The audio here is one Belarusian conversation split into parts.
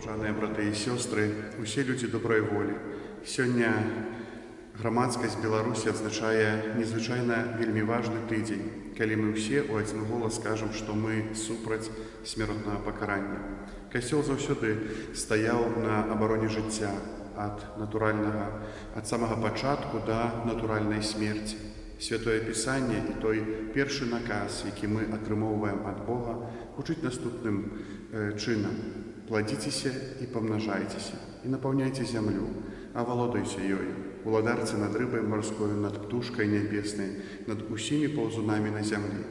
Коханыя браты і сёстры, усе людзі добрай волі. Сёння грамадскасць Беларусі адзначае незвычайна вельмі важны тыдзень, калі мы ўсе ў адзін голас скажам, што мы супраць смяротнага пакарання. Касцёл заўсёды стаяў на абароне жыцця ад натуральнага ад самага пачатку да натуральнай смерці. Святое пісанне і той першы наказ, які мы атрымоўваем ад Бога, гучыць наступным э, чынам. Пладзіцеся і памнажайцеся і напаўняйце зямлю, а валодайце ёй, уладарце над рыбай марскою, над птушкай нябеснай, над усімі паўзунамі на зямлі.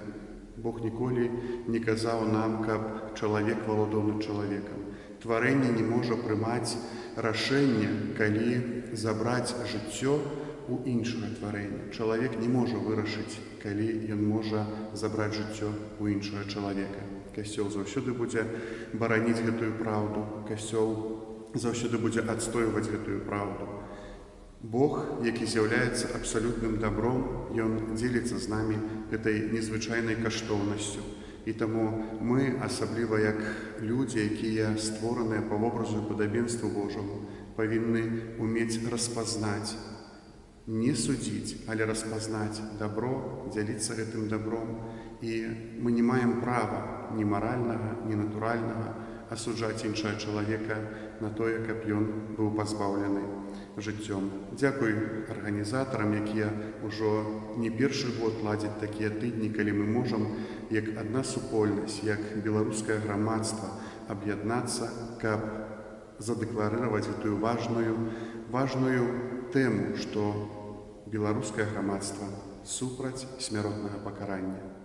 Бог ніколі не казаў нам, каб чалавек валодаў над чалавекам. Тварэнне не можа прымаць рашэнне, калі забраць жыццё у іншага тварэння. Чалавек не можа вырашыць, калі ён можа забраць жыццё у іншага чалавека. Касцёл заўсёды будзе бараніць гэтую праўду. Касцёл заўсёды будзе адстойваць гэтую праўду. Бог, які з'яўляецца абсалютным дабром, ён дзеліцца з намі гэтай незвычайнай каштоўнасцю. І таму мы, асабліва як людзі, якія створаныя па вобразу і падабенству Божаму, павінны умець распазнаць, не судзіць, але распазнаць дабро, дзяліцца гэтым дабром. І мы не маем права ні маральнага, ні натуральнага асуджаць іншага чалавека на тое, каб ён быў пазбаўлены жыццём. Дзякуй арганізатарам, якія ўжо не першы год ладзяць такія тыдні, калі мы можам як адна супольнасць, як беларускае грамадства аб'яднацца, каб задэкларыраваць гэтую важную важную тэму, што беларускае грамадства супраць смяротнага пакарання.